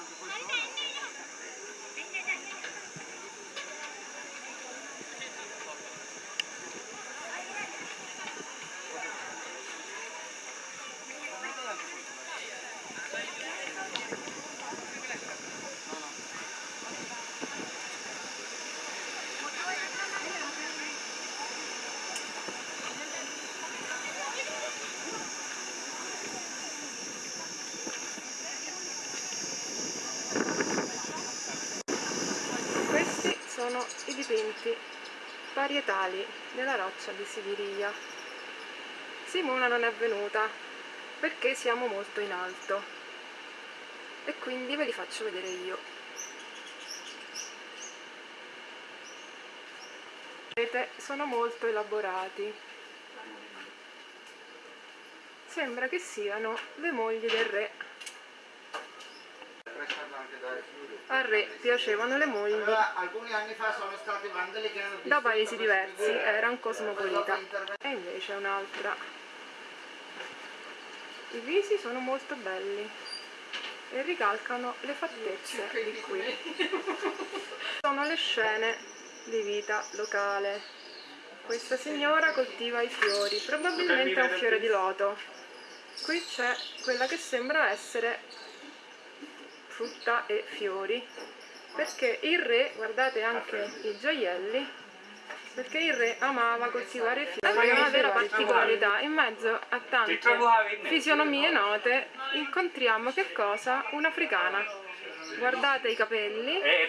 Hadi anne. Sono i dipinti parietali della roccia di Sigiriya. Simona non è venuta perché siamo molto in alto e quindi ve li faccio vedere io. Vedete, sono molto elaborati. Sembra che siano le mogli del re. Al re piacevano le mogli Allora, alcuni anni fa sono stati vandali che hanno da paesi diversi, era un cosmopolita. E invece un'altra. I visi sono molto belli e ricalcano le fattezze di qui. Sono le scene di vita locale. Questa signora coltiva i fiori, probabilmente è un fiore di loto. Qui c'è quella che sembra essere frutta e fiori. Perché il re, guardate anche i gioielli perché il re amava coltivare fiori è una vera particolarità. in mezzo a tante fisionomie note incontriamo che cosa? un'africana guardate i capelli. Eh,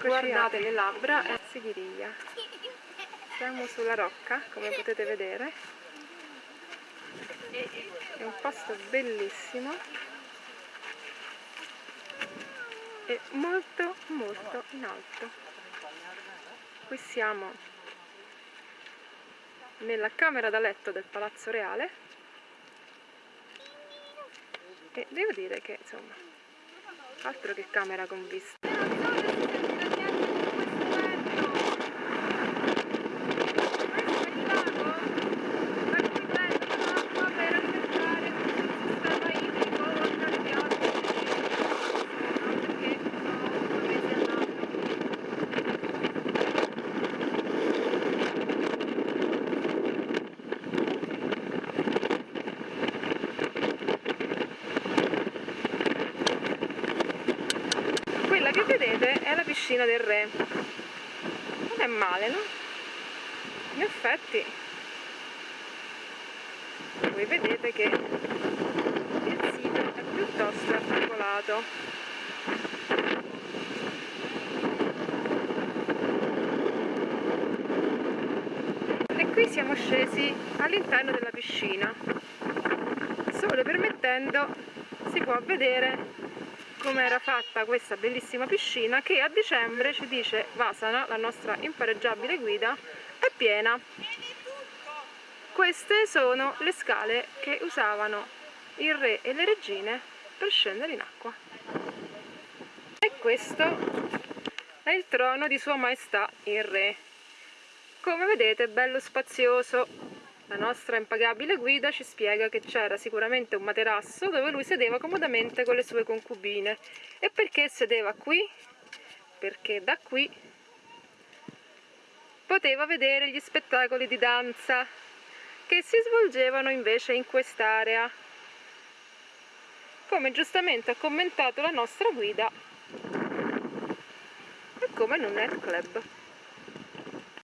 guardate le labbra è Sigiriya siamo sulla rocca come potete vedere. È un posto bellissimo e molto molto in alto. Qui siamo nella camera da letto del palazzo reale. E devo dire che insomma altro che camera con vista quella che vedete è la piscina del re non è male no? in effetti voi vedete che il sito è piuttosto articolato e qui siamo scesi all'interno della piscina solo permettendo si può vedere come era fatta questa bellissima piscina che a dicembre ci dice Vasana, la nostra impareggiabile guida, è piena. Queste sono le scale che usavano il re e le regine per scendere in acqua. E questo è il trono di sua maestà il re. Come vedete bello spazioso, la nostra impagabile guida ci spiega che c'era sicuramente un materasso dove lui sedeva comodamente con le sue concubine. E perché sedeva qui? Perché da qui poteva vedere gli spettacoli di danza che si svolgevano invece in quest'area. Come giustamente ha commentato la nostra guida, è come in un nightclub.